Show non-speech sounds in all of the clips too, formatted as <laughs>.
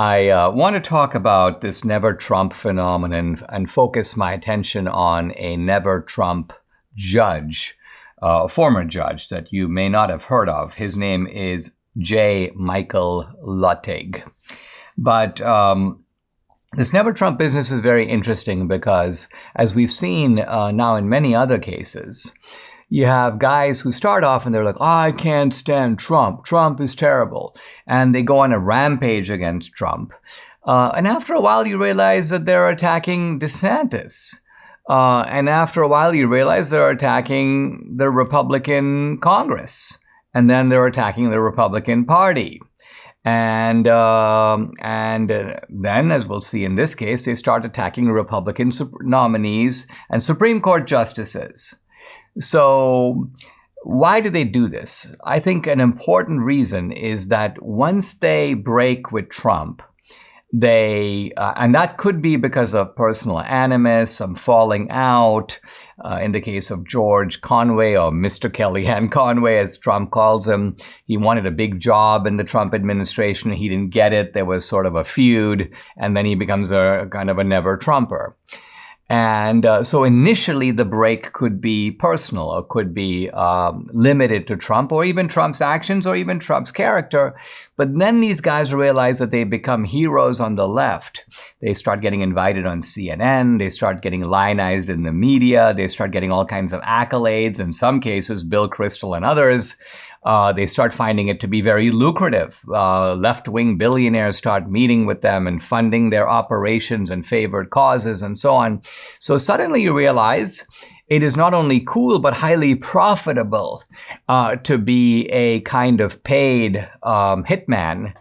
I uh, want to talk about this never Trump phenomenon and focus my attention on a never Trump judge, uh, a former judge that you may not have heard of. His name is J. Michael Luttig. But um, this never Trump business is very interesting because, as we've seen uh, now in many other cases, you have guys who start off and they're like, I can't stand Trump. Trump is terrible. And they go on a rampage against Trump. Uh, and after a while, you realize that they're attacking DeSantis. Uh, and after a while, you realize they're attacking the Republican Congress. And then they're attacking the Republican Party. And uh, and then, as we'll see in this case, they start attacking Republican nominees and Supreme Court justices. So, why do they do this? I think an important reason is that once they break with Trump, they, uh, and that could be because of personal animus, some falling out. Uh, in the case of George Conway or Mr. Kellyanne <laughs> Conway, as Trump calls him, he wanted a big job in the Trump administration. He didn't get it. There was sort of a feud, and then he becomes a kind of a never Trumper. And uh, so initially, the break could be personal or could be um, limited to Trump or even Trump's actions or even Trump's character. But then these guys realize that they become heroes on the left. They start getting invited on CNN. They start getting lionized in the media. They start getting all kinds of accolades. In some cases, Bill Kristol and others uh, they start finding it to be very lucrative. Uh, left wing billionaires start meeting with them and funding their operations and favored causes and so on. So suddenly you realize it is not only cool but highly profitable uh, to be a kind of paid um, hitman.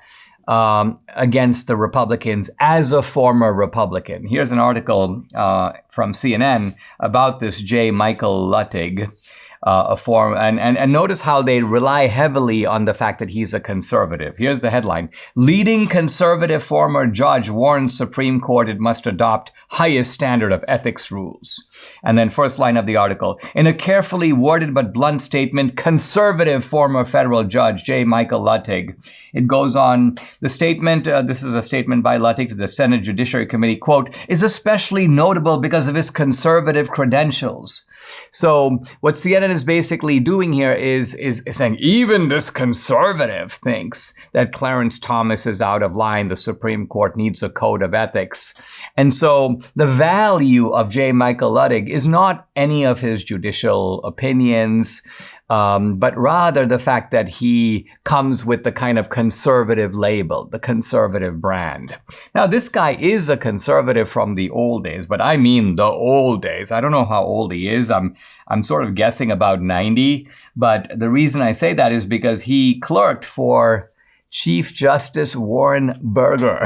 Um, against the Republicans as a former Republican. Here's an article uh, from CNN about this J. Michael Luttig uh, a form. And, and, and notice how they rely heavily on the fact that he's a conservative. Here's the headline. Leading conservative former judge warns Supreme Court it must adopt highest standard of ethics rules. And then first line of the article. In a carefully worded but blunt statement, conservative former federal judge J. Michael Luttig. It goes on, the statement, uh, this is a statement by Luttig to the Senate Judiciary Committee, quote, is especially notable because of his conservative credentials. So what CNN is basically doing here is, is, saying even this conservative thinks that Clarence Thomas is out of line. The Supreme Court needs a code of ethics. And so the value of J. Michael Luttig is not any of his judicial opinions um, but rather the fact that he comes with the kind of conservative label, the conservative brand. Now, this guy is a conservative from the old days, but I mean the old days. I don't know how old he is. I'm I'm sort of guessing about 90, but the reason I say that is because he clerked for Chief Justice Warren Burger.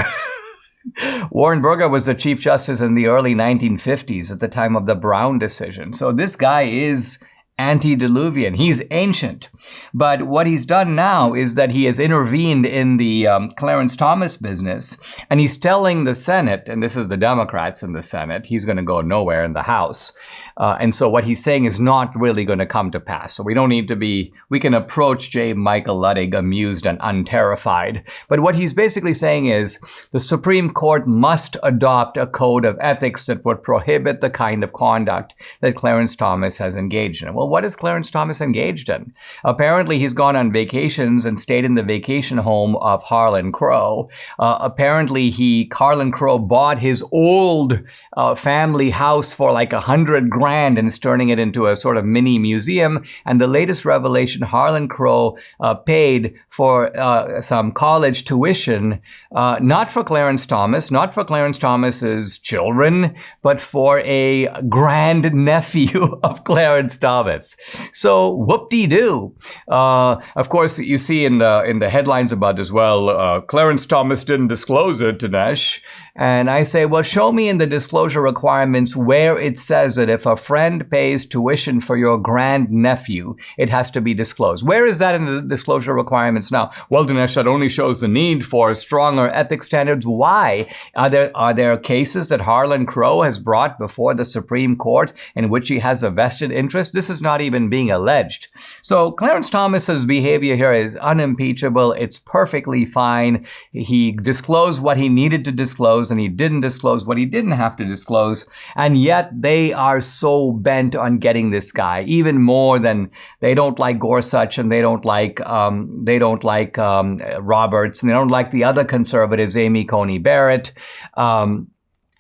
<laughs> Warren Burger was the Chief Justice in the early 1950s at the time of the Brown decision. So this guy is antediluvian. He's ancient. But what he's done now is that he has intervened in the um, Clarence Thomas business, and he's telling the Senate, and this is the Democrats in the Senate, he's going to go nowhere in the House. Uh, and so what he's saying is not really going to come to pass. So we don't need to be, we can approach J. Michael Luttig amused and unterrified. But what he's basically saying is the Supreme Court must adopt a code of ethics that would prohibit the kind of conduct that Clarence Thomas has engaged in. Well, what is Clarence Thomas engaged in? Apparently, he's gone on vacations and stayed in the vacation home of Harlan Crow. Uh, apparently, he, Harlan Crow bought his old uh, family house for like a hundred grand brand and is turning it into a sort of mini museum. And the latest revelation, Harlan Crow uh, paid for uh, some college tuition, uh, not for Clarence Thomas, not for Clarence Thomas's children, but for a grand nephew <laughs> of Clarence Thomas. So whoop-de-doo. Uh, of course, you see in the in the headlines about this, well, uh, Clarence Thomas didn't disclose it, Dinesh. And I say, well, show me in the disclosure requirements where it says that if a friend pays tuition for your grandnephew, it has to be disclosed. Where is that in the disclosure requirements now? Well, Dinesh, that only shows the need for stronger ethics standards. Why? Are there, are there cases that Harlan Crow has brought before the Supreme Court in which he has a vested interest? This is not even being alleged. So Clarence Thomas's behavior here is unimpeachable. It's perfectly fine. He disclosed what he needed to disclose and he didn't disclose what he didn't have to disclose. And yet they are bent on getting this guy even more than they don't like Gorsuch and they don't like um, they don't like um, Roberts and they don't like the other conservatives, Amy Coney Barrett. Um,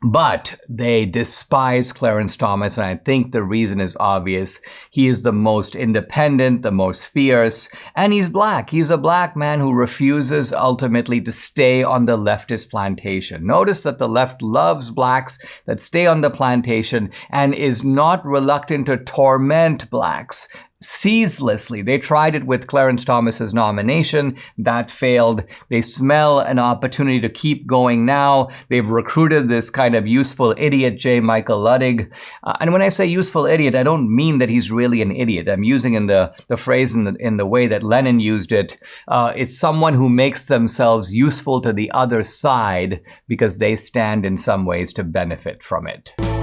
but they despise Clarence Thomas, and I think the reason is obvious. He is the most independent, the most fierce, and he's black. He's a black man who refuses ultimately to stay on the leftist plantation. Notice that the left loves blacks that stay on the plantation and is not reluctant to torment blacks ceaselessly. They tried it with Clarence Thomas's nomination. That failed. They smell an opportunity to keep going now. They've recruited this kind of useful idiot, J. Michael Luttig. Uh, and when I say useful idiot, I don't mean that he's really an idiot. I'm using in the, the phrase in the, in the way that Lenin used it. Uh, it's someone who makes themselves useful to the other side because they stand in some ways to benefit from it.